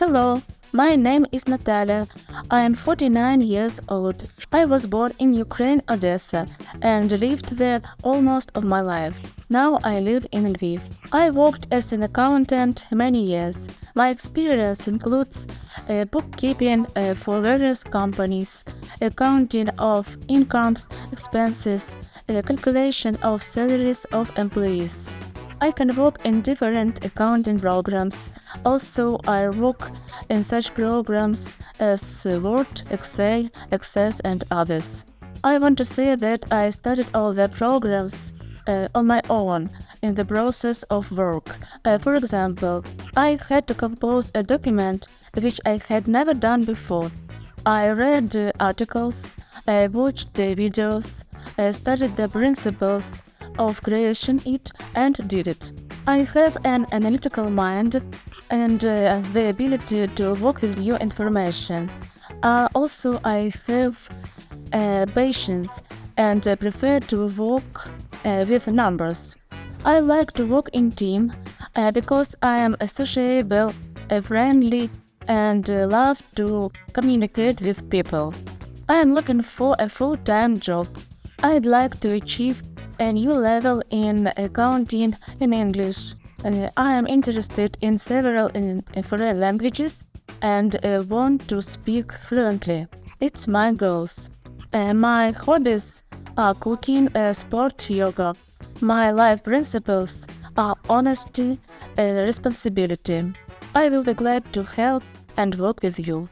Hello, my name is Natalia. I am 49 years old. I was born in Ukraine, Odessa, and lived there almost of my life. Now I live in Lviv. I worked as an accountant many years. My experience includes uh, bookkeeping uh, for various companies, accounting of incomes, expenses, uh, calculation of salaries of employees. I can work in different accounting programs. Also, I work in such programs as Word, Excel, Access and others. I want to say that I studied all the programs uh, on my own in the process of work. Uh, for example, I had to compose a document which I had never done before. I read uh, articles, I watched the videos, I studied the principles of creation it and did it. I have an analytical mind and uh, the ability to work with new information. Uh, also, I have uh, patience and prefer to work uh, with numbers. I like to work in team uh, because I am sociable, uh, friendly and love to communicate with people. I am looking for a full-time job. I'd like to achieve a new level in accounting in English. Uh, I am interested in several in, in foreign languages and uh, want to speak fluently. It's my goals. Uh, my hobbies are cooking, uh, sport, yoga. My life principles are honesty and responsibility. I will be glad to help and work with you.